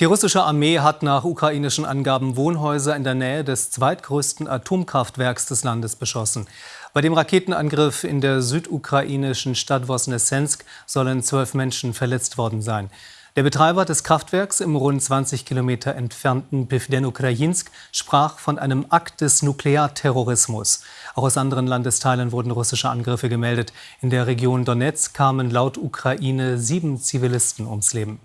Die russische Armee hat nach ukrainischen Angaben Wohnhäuser in der Nähe des zweitgrößten Atomkraftwerks des Landes beschossen. Bei dem Raketenangriff in der südukrainischen Stadt Vosnesensk sollen zwölf Menschen verletzt worden sein. Der Betreiber des Kraftwerks im rund 20 Kilometer entfernten Pivdenukrajinsk sprach von einem Akt des Nuklearterrorismus. Auch aus anderen Landesteilen wurden russische Angriffe gemeldet. In der Region Donetsk kamen laut Ukraine sieben Zivilisten ums Leben.